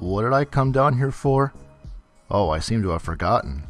What did I come down here for? Oh, I seem to have forgotten.